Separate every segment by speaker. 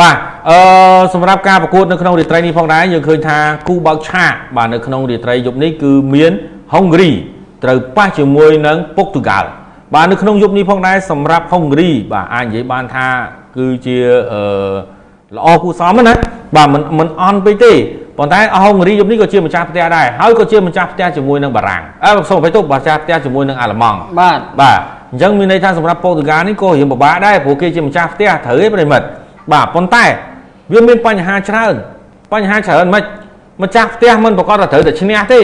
Speaker 1: បាទអឺសម្រាប់ការប្រកួតនៅក្នុងរាត្រីនេះផងដែរយើងឃើញថាគូបើកឆាកបាទនៅក្នុងរាត្រីយប់នេះគឺមានហុងគ្រីត្រូវប៉ះជាមួយនឹងពុកទូហ្គាល់បាទនៅក្នុងយប់នេះផងដែរសម្រាប់ហុងគ្រីបាទអាចនិយាយបានថាគឺជាអឺល្អគួរសមណាបាទមិនមិនអន់ពេកទេប៉ុន្តែហុងគ្រីយប់នេះក៏ជាម្ចាស់ផ្ទះដែរហើយក៏ជាម្ចាស់ផ្ទះជាមួយនឹងបារាំងអើសូមអភ័យទោសម្ចាស់ផ្ទះជាមួយនឹងអាល្លឺម៉ង់
Speaker 2: បាទ
Speaker 1: បាទអញ្ចឹងមានន័យថាសម្រាប់ប៉ូទុយហ្គាល់នេះក៏រៀងពិបាកដែរព្រោះគេជាម្ចាស់ផ្ទះត្រូវទេប្រិមិត្ត បាទប៉ុន្តែវាមានបញ្ហាច្រើនបញ្ហាច្រើនមិនម្ចាស់ផ្ទះមិនប្រកាសថាត្រូវតែឈ្នះទេ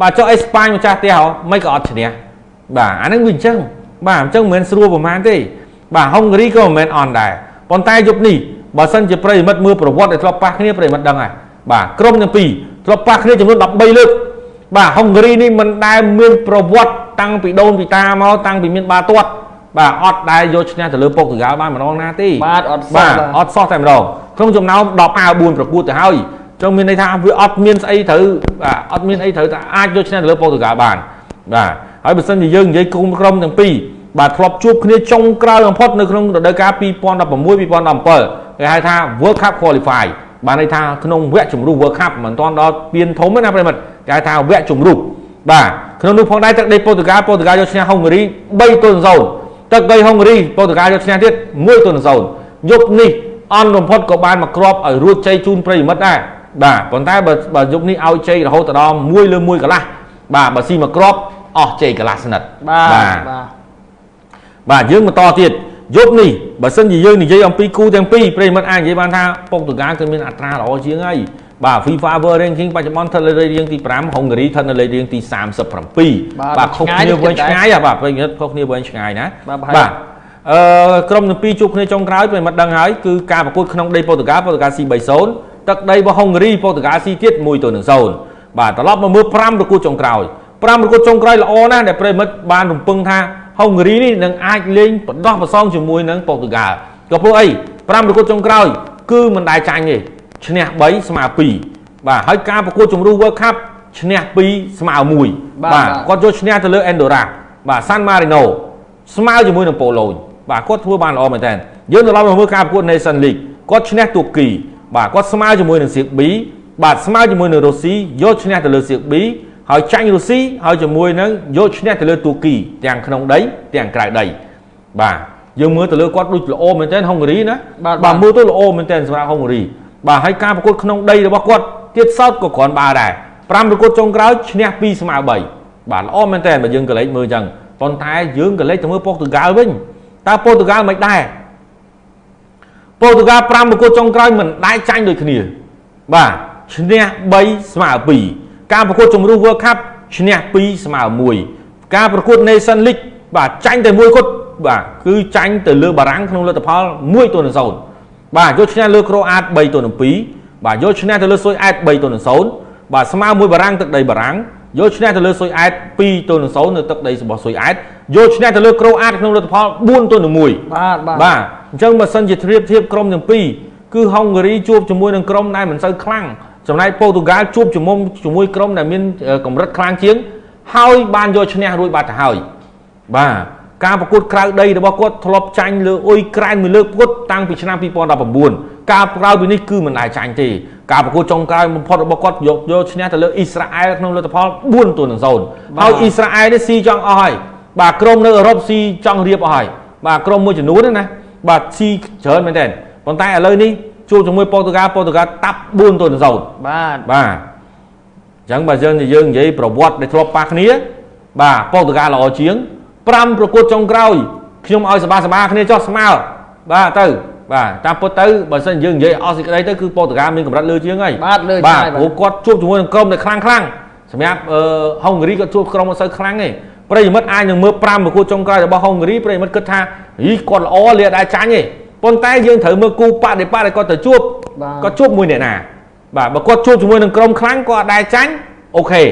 Speaker 1: បាទចុះអេស្ប៉ាញម្ចាស់ផ្ទះហ៎មិនក៏អត់ឈ្នះបាទអាហ្នឹងវាអញ្ចឹងបាទអញ្ចឹងមិនមែនស្រួលប្រហែលទេបាទហុងគ្រីក៏មិនមែនអន់ដែរប៉ុន្តែយប់នេះបើសិនជាប្រិមិត្តមើលប្រវត្តិដែលធ្លាប់ប៉ះគ្នាប្រិមិត្តដឹងហើយបាទក្រុមទាំងពីរធ្លាប់ប៉ះគ្នាចំនួន13លើកបាទហុងគ្រីនេះមិនដែលមានប្រវត្តិតាំងពីដូនពីតាមកតាំងពីមានបាទាត់ បាទអត់ដែលយកឈ្នះទៅលើពុកតហ្គាល់បានម្ដងណាទេ
Speaker 2: បាទអត់សោះ
Speaker 1: បាទ
Speaker 2: បាទ
Speaker 1: អត់សោះតែម្ដងក្នុងចំណោម10អាវ4ប្រកួតទៅហើយចឹងមានន័យថាវាអត់មានស្អីត្រូវបាទអត់មានអីត្រូវតែអាចយកឈ្នះទៅលើពុកតហ្គាល់បានបាទហើយបើសិនជាយើងនិយាយគុំក្រុមទាំងពីរបាទធ្លាប់ជួបគ្នាចុងក្រោយបំផុតនៅក្នុងរដូវកាល2016 2017គេហៅថា World Cup Qualify បានន័យថាក្នុងវគ្គជម្រុះ World Cup មិនទាន់ដល់ពៀនធំទេណាប្រិមិត្តគេហៅថាវគ្គជម្រុះបាទក្នុងនោះផងដែរទឹកដីប៉ូទុយហ្គាល់ប៉ូទុយហ្គាល់យកឈ្នះហុងគ្រី3ទល់0 ទឹកដីហុងគ្រីប៉ូទុយហ្គាល់យកឈ្នះទៀត1ទល់0យប់នេះអន់បំផុតក៏បានមកគ្របឲ្យរួចជ័យជូនប្រិយមិត្តដែរបាទប៉ុន្តែបើបើយប់នេះឲ្យជ័យរហូតដល់1លើ1កន្លះបាទបើស៊ីមកគ្របអស់ជ័យកន្លះស្និត
Speaker 2: បាទបាទ
Speaker 1: បាទយើងបន្តទៀតយប់នេះបើសិនជាយើងនិយាយអំពីគូទាំងពីរប្រិយមិត្តអាចនិយាយបានថាពុកតូហ្គាគឺមានអត្រាល្អជាងហើយ បាទ FIFA World Ranking បច្ចុប្បន្នស្ថិតនៅលើរៀងទី5ហុងគ្រីស្ថិតនៅលើរៀងទី37បាទខុសគ្នាវិញឆ្ងាយហ៎បាទប្រិយមិត្តខុសគ្នាវិញឆ្ងាយណា
Speaker 2: បាទប្រហែល
Speaker 1: បាទអឺក្រុមទាំងពីរជួបគ្នាចុងក្រោយប្រិយមិត្តដឹងហើយគឺការប្រកួតក្នុងដីប៉ូទុយហ្គាល់ប៉ូទុយហ្គាល់ស៊ី3-0 ទឹកដីរបស់ហុងគ្រីប៉ូទុយហ្គាល់ស៊ីទៀត1ទៅនឹង0បាទត្រឡប់មកមើល5ប្រកួតចុងក្រោយ5ប្រកួតចុងក្រោយល្អណាស់ដែលប្រិយមិត្តបានរំពឹងថាហុងគ្រីនេះនឹងអាចលេងបដោះប្រសងជាមួយនឹងប៉ូទុយហ្គាល់ក៏ព្រោះអី5ប្រកួតចុងក្រោយគឺមិនដែលចាញ់ទេ ឈ្នះ3ស្មើ2បាទហើយការប្រកួតជម្រុះ World Cup ឈ្នះ2ស្មើ1
Speaker 2: បាទ
Speaker 1: គាត់យកឈ្នះទៅលើ Andorra បាទ San Marino ស្មើជាមួយនឹងប៉ូឡូញបាទគាត់ធ្វើបានល្អមែនតើយើងត្រឡប់មកមើលការប្រកួត Nation League គាត់ឈ្នះទូគីបាទគាត់ស្មើជាមួយនឹងសៀក B បាទស្មើជាមួយនឹងរុស្ស៊ីយកឈ្នះទៅលើសៀក B ហើយចាញ់រុស្ស៊ីហើយជាមួយនឹងយកឈ្នះទៅលើទូគីទាំងក្នុងដីទាំងក្រៅដីបាទយើងមើលទៅលើគាត់ដូចល្អមែនតើហុងគ្រីណា
Speaker 2: បាទ
Speaker 1: បាទ
Speaker 2: បាទ
Speaker 1: មើលទៅល្អមែនតើសម្រាប់ហុងគ្រី បាទហើយការប្រកួតក្នុងដីរបស់គាត់ទៀតសោតក៏គ្រាន់បើដែរ5ប្រកួតចុងក្រោយឈ្នះ2ស្មើ3បាទល្អមែនតើបើយើងក៏លេចមើលអញ្ចឹងប៉ុន្តែយើងក៏លេចទៅមើលប៉ុស្តុហ្គាល់វិញតើប៉ុស្តុហ្គាល់មិនដែរប៉ុស្តុហ្គាល់5ប្រកួតចុងក្រោយមិនដែរចាញ់ដូចគ្នា បាទឈ្នះ3ស្មើ2ការប្រកួតជម្រុះ World Cup ឈ្នះ2ស្មើ1ការប្រកួត Nation League បាទចាញ់តែមួយគត់បាទគឺចាញ់ទៅលើបារាំងក្នុងលទ្ធផល1ទល់នឹង0 បាទយកឈ្នះលើក្រូអាត3ទល់នឹង2បាទយកឈ្នះទៅលើស៊ុយអែត3ទល់នឹង0បាទស្មើមួយបារាំងទឹកដីបារាំងយកឈ្នះទៅលើស៊ុយអែត2ទល់នឹង0នៅទឹកដីរបស់ស៊ុយអែតយកឈ្នះទៅលើក្រូអាតក្នុងលទ្ធផល4ទល់នឹង1
Speaker 2: បាទបាទ
Speaker 1: បាទអញ្ចឹងបើសិនជាធៀបធៀបក្រុមទាំងពីរគឺហុងគ្រីជួបជាមួយនឹងក្រុមដែលមិនសូវខ្លាំងចំណែកប៉ូទុយហ្គាល់ជួបជាមួយជាមួយក្រុមដែលមានអឺកម្រិតខ្លាំងជាង ហើយបានយកឈ្នះរួចបាត់ទៅហើយបាទ ការប្រកួតក្រៅដីរបស់គាត់ធ្លាប់ចាញ់លើអ៊ុយក្រែនមួយលើកពុតតាំងពីឆ្នាំ2019ការក្រៅពីនេះគឺមិនដែលចាញ់ទេការប្រកួតចុងក្រោយបំផុតរបស់គាត់យកយកឈ្នះទៅលើអ៊ីស្រាអែលក្នុងលទ្ធផល4ទល់នឹង0ហើយអ៊ីស្រាអែលនេះស៊ីចង់អស់ហើយបាទក្រុមនៅអឺរ៉ុបស៊ីចង់រៀបអស់ហើយបាទក្រុមមួយចំនួនហ្នឹងណាបាទស៊ីច្រើនមែនតើប៉ុន្តែឥឡូវនេះជួបជាមួយប៉ូទុយហ្គាល់ប៉ូទុយហ្គាល់តាប់4ទល់នឹង0
Speaker 2: បាទ
Speaker 1: បាទអញ្ចឹងបើយើងយើងនិយាយប្រវត្តិដែលធ្លាប់ប៉ះគ្នាបាទប៉ូទុយហ្គាល់ល្អជាង 5ប្រកួតចុងក្រោយខ្ញុំឲ្យសបាសបាគ្នាចោះស្មើបាទទៅបាទតាមពិតទៅបើសិនយើងនិយាយអស់សេចក្តីទៅគឺប៉ូទុយហ្គាល់មានកម្រិតលើជាងហើយ
Speaker 2: បាទលើ
Speaker 1: បាទ
Speaker 2: ឆ្ងាយ
Speaker 1: ព្រោះគាត់ជួបជាមួយនឹងក្រុមដែលខ្លាំងខ្លាំងសម្រាប់អឺហុងគ្រីគាត់ជួបក្រុមមិនសូវខ្លាំងទេប្រិយមិត្តអាចនឹងមើល5ប្រកួតចុងក្រោយរបស់ហុងគ្រីប្រិយមិត្តគិតថាហីគាត់ល្អលាដែរចាញ់ទេប៉ុន្តែយើងត្រូវមើលគូបដិបត្តិដែលគាត់ទៅជួប
Speaker 2: បាទ
Speaker 1: គាត់ជួបមួយអ្នកណាបាទបើគាត់ជួបជាមួយនឹងក្រុមខ្លាំងគាត់អត់ដែរចាញ់អូខេ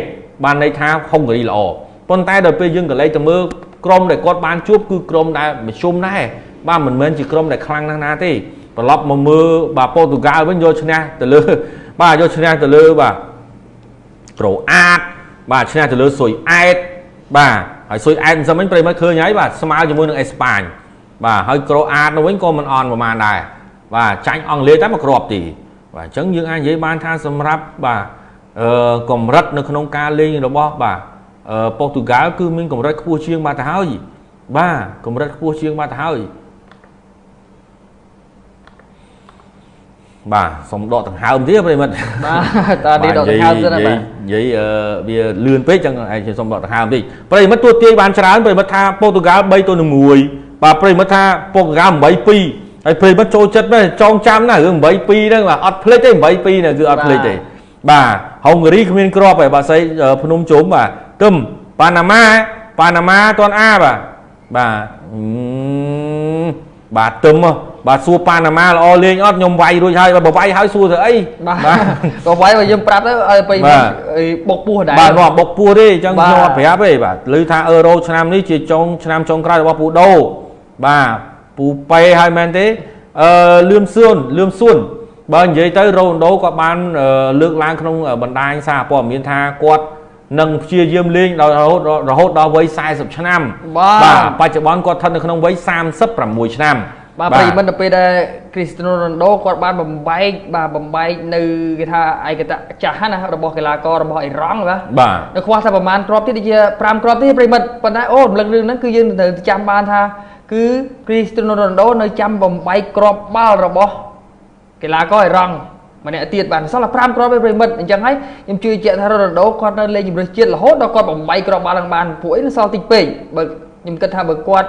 Speaker 1: បានន័យថាហុងគ្រីល្អប៉ុន្តែដល់ពេលយើងក៏លេចទៅមើល ក្រុមដែលគាត់បានជួបគឺក្រុមដែលមធ្យមដែរបាទមិនមែនជាក្រុមដែលខ្លាំងណាស់ណាទេត្រឡប់មកមើលបាទប៉ូទុយហ្គាល់វិញយកឈ្នះទៅលើបាទយកឈ្នះទៅលើបាទក្រូអាតបាទឈ្នះទៅលើស៊ុយអែតបាទហើយស៊ុយអែតមិនសិនមិញប្រិមត្តឃើញហើយបាទស្មើជាមួយនឹងអេស្ប៉ាញបាទហើយក្រូអាតនោះវិញក៏មិនអន់ប្រហែលដែរបាទចាញ់អង់គ្លេសតែមួយគ្រាប់ទេបាទអញ្ចឹងយើងអាចនិយាយបានថាសម្រាប់បាទអឺកម្រិតនៅក្នុងការលេងរបស់បាទអឺ ប៉ូទុយហ្គាល់គឺមានកម្រិតខ្ពស់ជាងបាទទៅហើយ បាទកម្រិតខ្ពស់ជាងបាទទៅហើយបាទសុំដកដង្ហើមទៀតប្រិមិត្ត
Speaker 2: បាទតើនេះដកដង្ហើមទៅណាបាទ
Speaker 1: និយាយវាលឿនពេកចឹងឯងសុំដកដង្ហើមតិចប្រិមិត្តទួទាយបានច្រើនប្រិមិត្តថាប៉ូទុយហ្គាល់3ទៅ1បាទប្រិមិត្តថាប៉ូទុយហ្គាល់8 2ហើយប្រិមិត្តចូលចិត្តមែនចងចាំណារឿង8 2ហ្នឹងបាទអត់ភ្លេចទេ8 2ហ្នឹងគឺអត់ភ្លេចទេបាទហុងហ្គារីគ្មានក្របទេបាទស្អីភ្នំជុំបាទ ទឹមប៉ាណាម៉ាប៉ាណាម៉ាតនអាបាទបាទបាទទឹមបាទសួរប៉ាណាម៉ាល្អលេងអត់ខ្ញុំវាយរួចហើយបើវាយហើយសួរទៅអី
Speaker 2: បាទក៏វាយបើយើងប្រាប់ទៅឲ្យទៅបុកពោះដែរ
Speaker 1: បាទនាំបុកពោះទេអញ្ចឹងខ្ញុំអត់ប្រាប់ទេបាទឮថាអឺរ៉ូឆ្នាំនេះជាចុងឆ្នាំចុងក្រោយរបស់ពូដូបាទពូប៉េហើយមែនទេអឺលឿមសួនលឿមសួនបើនិយាយទៅរ៉ូណូដូក៏បានលើកឡើងក្នុងបណ្ដាញសារព័ត៌មានថាគាត់ នឹងព្យាយាមលេងដល់រហូតរហូតដល់វ័យ40ឆ្នាំបាទបច្ចុប្បន្នគាត់ស្ថិតនៅក្នុងវ័យ36ឆ្នាំ
Speaker 2: បាទប្រិមិត្តទៅពេលដែលគ្រីស្ទីណូរ៉ូណូដូគាត់បានបំបែកបាទបំបែកនៅគេថាឯកតៈចាស់ណារបស់កីឡាកររបស់អ៊ីរ៉ង់បាទ
Speaker 1: បាទ
Speaker 2: នៅខ្វះតែប្រហែលគ្រាប់ទៀតជា5គ្រាប់ទៀតប្រិមិត្តប៉ុន្តែអូរំលឹករឿងហ្នឹងគឺយើងត្រូវចាំបានថាគឺគ្រីស្ទីណូរ៉ូណូដូនៅចាំបំបែកគ្រាប់បាល់របស់កីឡាករអ៊ីរ៉ង់ ម្នាក់ទៀតបានសល់តែ5គ្រាប់ទេប្រិមិត្តអញ្ចឹងហើយខ្ញុំជឿជាក់ថារ៉ូណាល់ដូគាត់នៅលេងជម្រើសជាតិរហូតដល់គាត់បំបីគ្រាប់បាល់ឡើងបានពួកអីនៅសល់តិចពេកបើខ្ញុំគិតថាបើគាត់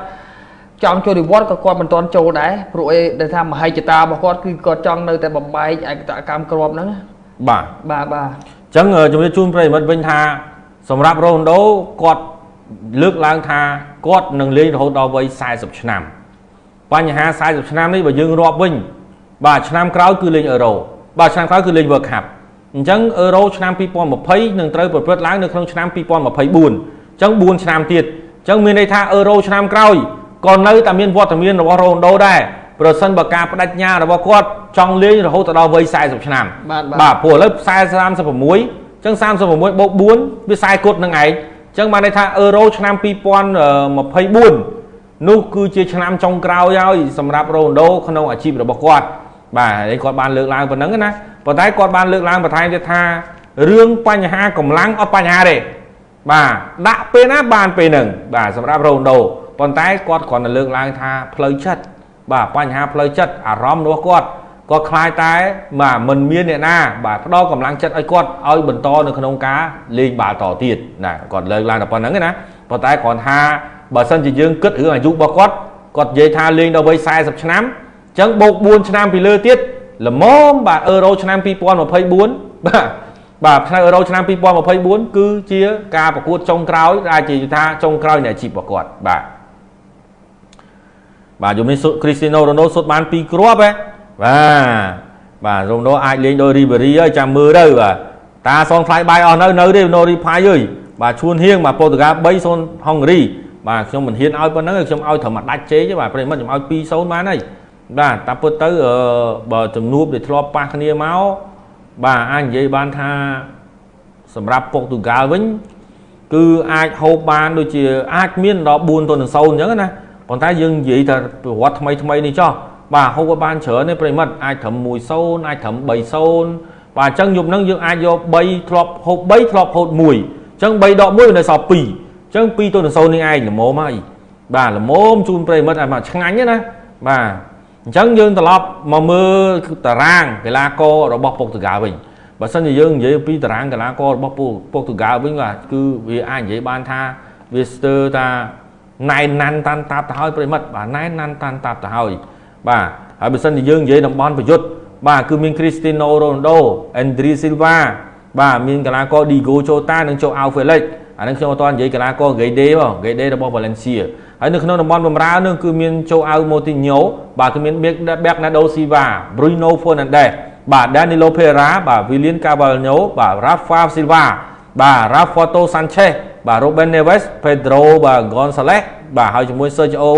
Speaker 2: ចង់ចូលនិវត្តក៏គាត់មិនទាន់ចូលដែរព្រោះអីដែលថាមហិច្ឆតារបស់គាត់គឺគាត់ចង់នៅតែបំបែកឯកតកម្មក្របហ្នឹង
Speaker 1: បាទ
Speaker 2: បាទបាទអ
Speaker 1: ញ្ចឹងជំរាបជូនប្រិមិត្តវិញថា សម្រាប់រ៉ូណាល់ដូគាត់លើកឡើងថាគាត់នឹងលេងរហូតដល់វ័យ40ឆ្នាំបញ្ហា40ឆ្នាំនេះបើយើងរាប់វិញបាទឆ្នាំក្រោយគឺលេងអឺរ៉ូ បាទឆ្នាំក្រោយគឺលេង World Cup អញ្ចឹងអឺរ៉ូឆ្នាំ2020នឹងត្រូវប្រព្រឹត្តឡើងនៅក្នុងឆ្នាំ2024អញ្ចឹង4ឆ្នាំទៀតអញ្ចឹងមានន័យថាអឺរ៉ូឆ្នាំក្រោយក៏នៅតែមានវត្តមានរបស់រ៉ូណូដូដែរប្រសិនបើការបដិញ្ញារបស់គាត់ចង់លេងរហូតដល់វ័យ40ឆ្នាំបាទព្រោះឥឡូវ40 36អញ្ចឹង36បូក4វា40គត់នឹងឯងអញ្ចឹងបានន័យថាអឺរ៉ូឆ្នាំ2024នោះគឺជាឆ្នាំចុងក្រោយហើយសម្រាប់រ៉ូណូដូក្នុងអាជីពរបស់គាត់ បាទហើយគាត់បានលើកឡើងប៉ុណ្ណឹងណាប៉ុន្តែគាត់បានលើកឡើងបន្ថែមទៀតថារឿងបញ្ហាកម្លាំងអត់បញ្ហាទេបាទដាក់ពេលណាបានពេលហ្នឹងបាទសម្រាប់រ៉ូណូប៉ុន្តែគាត់គ្រាន់តែលើកឡើងថាផ្លូវចិត្តបាទបញ្ហាផ្លូវចិត្តអារម្មណ៍របស់គាត់គាត់ខ្លាចតែបាទមិនមានអ្នកណាបាទផ្ដល់កម្លាំងចិត្តឲ្យគាត់ឲ្យបន្តនៅក្នុងការលេងបាល់តទៀតណាគាត់លើកឡើងតែប៉ុណ្្នឹងណាប៉ុន្តែគ្រាន់ថាបើសិនជាយើងគិតរឿងអាយុរបស់គាត់គាត់និយាយថាលេងដល់វ័យ40ឆ្នាំ ចឹងបូក4ឆ្នាំពីលើទៀតល្មមបាទអឺរ៉ូឆ្នាំ2024បាទបាទឆ្នាំអឺរ៉ូឆ្នាំ2024គឺជាការប្រកួតចុងក្រោយដែលជាថាចុងក្រោយនៃអាជីពរបស់គាត់បាទបាទយំនេះគ្រីស្ទីណូរ៉ូណូសុទ្ធបាន2គ្រាប់ហ៎បាទបាទរ៉ូណូអាចលេងដោយរីបេរីហើយចាំមើលទៅបាទតាសងថ្លៃបាយអស់នៅនៅទេណូរីផាយអើយបាទឈួនហៀងបាទប៉ូទុយហ្គាល់3-0ហុងគ្រីបាទខ្ញុំមិនហ៊ានឲ្យប៉ុណ្ណឹងខ្ញុំឲ្យត្រឹមដាច់ជេទេបាទប្រិមិត្តខ្ញុំឲ្យ2-0បានហើយ បាទតាមពិតទៅបើជំនួបដែលធ្លាប់ប៉ះគ្នាមកបាទអាចនិយាយបានថាសម្រាប់ពុកទូហ្គាល់វិញ គឺអាចហូបបានដូចជាអាចមានដល់4ទៅនឹង0អញ្ចឹងណាប៉ុន្តែយើងនិយាយថាប្រវត្តិថ្មីថ្មីនេះចោះបាទហូបបានច្រើនទេប្រិមិត្តអាចត្រឹម1-0អាចត្រឹម3-0បាទអញ្ចឹងយប់ហ្នឹងយើងអាចយក3ធ្លាប់ហូប3ធ្លាប់ហូប1អញ្ចឹង3ដក1វានៅសល់2អញ្ចឹង2ទៅនឹង0នេះឯងល្មមហើយបាទល្មមជូនប្រិមិត្តឲ្យមកឆ្ងាញ់ណាបាទ អញ្ចឹងយើងត្រឡប់មកមើលតារាងកីឡាកររបស់ពុកតកាវិញបើសិនជាយើងនិយាយពីតារាងកីឡាកររបស់ពុកតកាវិញបាទគឺវាអាចនិយាយបានថាវាស្ទើរថាណែនណាន់តាន់តាប់ទៅហើយប្រិមិត្តបាទណែនណាន់តាន់តាប់ទៅហើយបាទហើយបើសិនជាយើងនិយាយតំបន់ប្រយុទ្ធបាទគឺមាន Cristiano Ronaldo Andrea Silva បាទមានកីឡាករ Diego Jota និង Joao Felix អានឹងខ្ញុំអត់ទាន់និយាយកីឡាករ Gede បង Gede របស់ Valencia ហើយនៅក្នុងតំបន់បម្រើនឹងគឺមានជូអាវម៉ូទីញ៉ូបាទគឺមានបែកណាដូស៊ីវ៉ា Bruno Fernandes បាទ Danilo Pereira បាទ William Carvalho បាទ Rafa Silva បាទ Rafato Sanchez បាទ Ruben Neves Pedro បាទ Gonzalez បាទហើយជាមួយ Sergio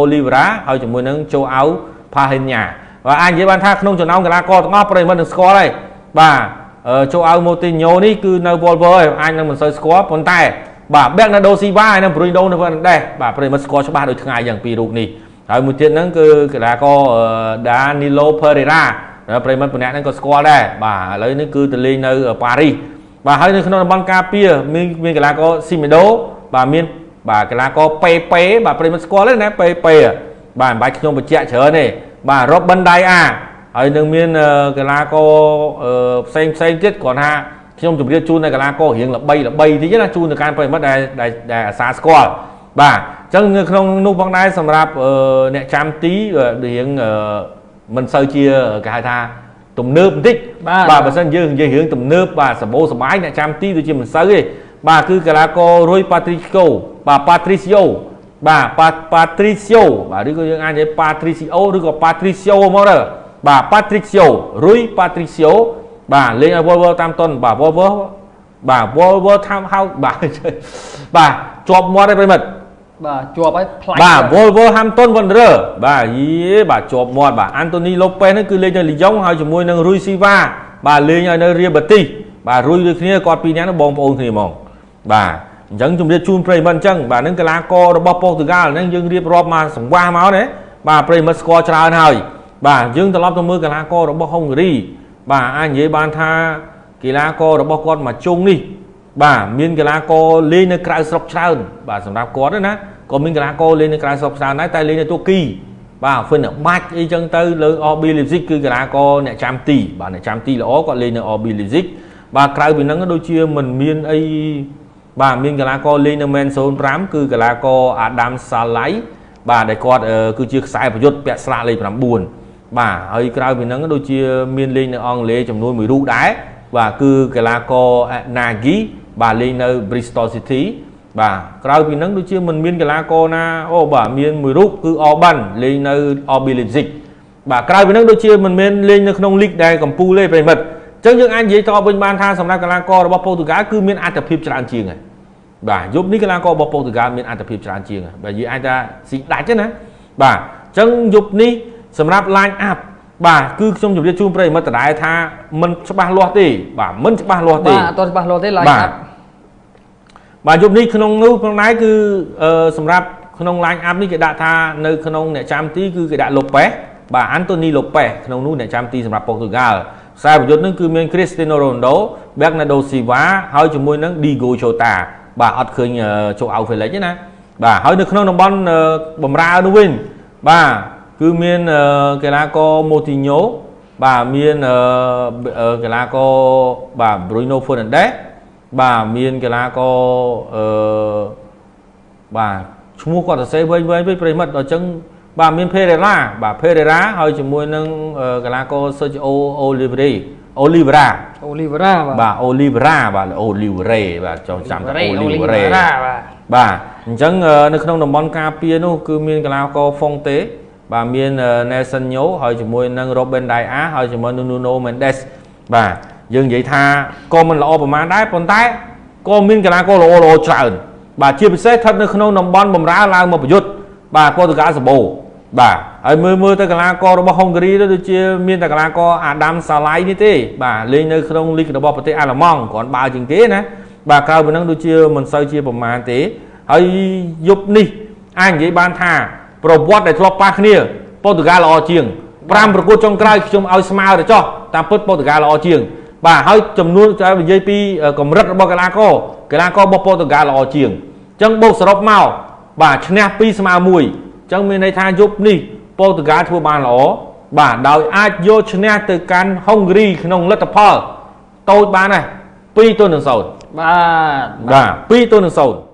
Speaker 1: Oliveira ហើយជាមួយនឹងជូអាវ Pahenya បាទអាចនិយាយបានថាក្នុងចំណោមកីឡាករទាំងអស់ប្រិយមិត្តនឹងស្គាល់ហើយបាទជូអាវម៉ូទីញ៉ូនេះគឺនៅ Volvo ហើយអាចនឹងមិនសូវស្គាល់ប៉ុន្តែ បាទបែកណាដូស៊ីវ៉ាហើយនឹងប្រុយដូនៅវ៉ាន់ដេសបាទប្រិមិត្តស្គាល់ច្បាស់ដូចថ្ងៃយ៉ាងពីររូបនេះហើយមួយទៀតហ្នឹងគឺកីឡាករ Danilo Pereira ប្រិមត្តម្នាក់ហ្នឹងក៏ស្គាល់ដែរបាទឥឡូវនេះគឺទៅលេងនៅប៉ារីសបាទហើយនៅក្នុងតំបន់ការពារមានមានកីឡាករ Simedo បាទមានបាទកីឡាករពេពេបាទប្រិមត្តស្គាល់ទេណាពេពេបាទមិនបាច់ខ្ញុំបញ្ជាក់ច្រើនទេបាទ Robin Daya ហើយនឹងមានកីឡាករផ្សេងផ្សេងទៀតគ្រាន់ថា ខ្ញុំជម្រាបជូននៅកីឡាកររៀងល្បីល្បីតិចណាជូនទៅកាន់ប្រិមត្តដែលដែលអាសាស្គាល់បាទអញ្ចឹងនៅក្នុងនោះផងដែរសម្រាប់អ្នកចាំទីរៀងមិនសូវជាគេហៅថាទំនើបបន្តិចបាទបើសិនយើងនិយាយរឿងទំនើបបាទសបោសបាយអ្នកចាំទីដូចជាមិនសូវទេបាទគឺកីឡាកររុយប៉ាទ្រីស្កូបាទប៉ាទ្រីស៊ីអូបាទប៉ាប៉ាទ្រីស៊ីអូបាទឬក៏យើងអាចនិយាយប៉ាទ្រីស៊ីអូឬក៏ប៉ាទ្រីស៊ីអូមកទៅបាទប៉ាទ្រីស៊ីអូរុយប៉ាទ្រីស៊ីអូ បាទលេងឲ្យវល់វល់តាមតុនបាទវល់វល់បាទវល់វល់តាមហៅបាទបាទជាប់មាត់ឯប្រិមិត្ត
Speaker 2: បាទជាប់ហើយ
Speaker 1: ផ្លាច់បាទ Wolverhampton Wanderer បាទយីបាទជាប់មាត់បាទ Anthony Lopez ហ្នឹងគឺលេងនៅលីយ៉ុងហើយជាមួយនឹង Rui Silva បាទលេងឲ្យនៅ Real Betis បាទ Rui ដូចគ្នាគាត់ពីរនាក់ហ្នឹងបងប្អូនគ្នាហ្មងបាទអញ្ចឹងជំរាបជូនប្រិយមិត្តអញ្ចឹងបាទនឹងកីឡាកររបស់ប៉ូទុយហ្គាល់ហ្នឹងយើងរៀបរាប់មកសង្វាសមកណាបាទប្រិយមិត្តស្គាល់ច្រើនហើយបាទយើងត្រឡប់ទៅមើលកីឡាកររបស់ហុងគ្រី បាទអាចនិយាយបានថាកីឡាកររបស់គាត់មួយជុងនេះបាទមានកីឡាករលេងនៅក្រៅស្រុកច្រើនបាទសម្រាប់គាត់ណាក៏មានកីឡាករលេងនៅក្រៅស្រុកច្រើនដែរតែលេងនៅទូគីបាទ Finn បាច់អីចឹងទៅលើ RB Leipzig គឺកីឡាករអ្នកចាំទីបាទអ្នកចាំទីល្អគាត់លេងនៅ RB Leipzig បាទក្រៅពីហ្នឹងដូចជាមិនមានអីបាទមានកីឡាករលេងនៅ Man Zone 5គឺកីឡាករ Adam Salai បាទដែលគាត់គឺជាខ្សែប្រយុទ្ធពាក់ស្លាកលេខ9 បាទហើយក្រៅពីហ្នឹងដូចជាមានលេងនៅអង់គ្លេសចំនួនមួយរូបដែរបាទគឺកីឡាករ Nagi បាទលេងនៅ Bristol City បាទក្រៅពីហ្នឹងដូចជាមិនមានកីឡាករណាអូបាទមានមួយរូបគឺ Orban លេងនៅ RB Leipzig បាទក្រៅពីហ្នឹងដូចជាមិនមែនលេងនៅក្នុងលីកដែលកំពូលទេប្រិមិត្តអញ្ចឹងយើងអាចនិយាយតបវិញបានថាសម្រាប់កីឡាកររបស់ប៉ូទុយហ្គាល់គឺមានអត្ថភាពច្រើនជាងហើយបាទយប់នេះកីឡាកររបស់ប៉ូទុយហ្គាល់មានអត្ថភាពច្រើនជាងហើយបាទនិយាយអាចថាស៊ីដាច់ទេណាបាទអញ្ចឹងយប់នេះ សម្រាប់ line up បាទគឺខ្ញុំជម្រាបជូនប្រិយមិត្តដដែលថាមិនច្បាស់លាស់ទេបាទមិនច្បាស់លាស់ទេបាទ
Speaker 2: អត់ច្បាស់លាស់ទេ line up
Speaker 1: បាទយប់នេះក្នុងនោះផងដែរគឺសម្រាប់ក្នុង line up នេះគេដាក់ថានៅក្នុងអ្នកចាំទីគឺគេដាក់ Lopez បាទ Anthony Lopez ក្នុងនោះអ្នកចាំទីសម្រាប់ប៉ូទុយហ្គាល់ខ្សែប្រយុទ្ធនឹងគឺមាន Cristiano Ronaldo Bernardo Silva ហើយជាមួយនឹង Diego Jota បាទអត់ឃើញចូល outfield ទេណាបាទហើយនៅក្នុងតំបន់បំរើនោះវិញបាទ គឺមានកីឡាករ Moutinho បាទមានកីឡាករបាទ Bruno Fernandes បាទមានកីឡាករអឺបាទឈ្មោះគាត់សរសេរវែងវែងពេកប្រិមិត្តដល់អញ្ចឹងបាទមាន Pereira បាទ Pereira ហើយជាមួយនឹងកីឡាករ Sergio Oliveira Oliveira
Speaker 2: Oliveira
Speaker 1: បាទ Oliveira បាទ Oliveira បាទចង់ចាំថា Oliveira បាទបាទអញ្ចឹងនៅក្នុងតំបន់ការពារនោះគឺមានកីឡាករ Fonte បាទមាន Nelson Nyo ហើយជាមួយនឹង Robin Daya ហើយជាមួយនឹង Nuno Mendes បាទយើងនិយាយថាក៏មិនល្អប្រហែលដែរប៉ុន្តែក៏មានកីឡាករល្អល្អច្រើនបាទជាពិសេសស្ថិតនៅក្នុងតំបន់បំរើឡើងមកប្រយុទ្ធបាទប៉ូទុយហ្គាល់សបូបាទហើយមើលមើលទៅកីឡាកររបស់ហុងគ្រីដូចជាមានតែកីឡាករអាដាមសាឡៃនេះទេបាទលេងនៅក្នុងលីករបស់ប្រទេសអាល្លឺម៉ង់គ្រាន់បើជាងគេណាបាទក្រៅពីហ្នឹងដូចជាមិនសូវជាប្រមាណទេហើយយប់នេះអាចនិយាយបានថា ប្រវត្តិដែលធ្លាប់ប៉ះគ្នាប៉ូទុយហ្គាល់ល្អជាង5ប្រកួតចុងក្រោយខ្ញុំឲ្យស្មើទៅចោះតាមពិតប៉ូទុយហ្គាល់ល្អជាង បាទហើយចំនួនតែនិយាយពីកម្រិតរបស់កីឡាករកីឡាកររបស់ប៉ូទុយហ្គាល់ល្អជាងអញ្ចឹងបូកសរុបមកបាទឈ្នះ2ស្មើ1អញ្ចឹងមានន័យថាយប់នេះប៉ូទុយហ្គាល់ធ្វើបានល្អបាទដោយអាចយកឈ្នះទៅកាន់ហុងគ្រីក្នុងលទ្ធផលតូចបានដែរ2ទល់នឹង0
Speaker 2: បាទ
Speaker 1: បាទ2ទល់នឹង0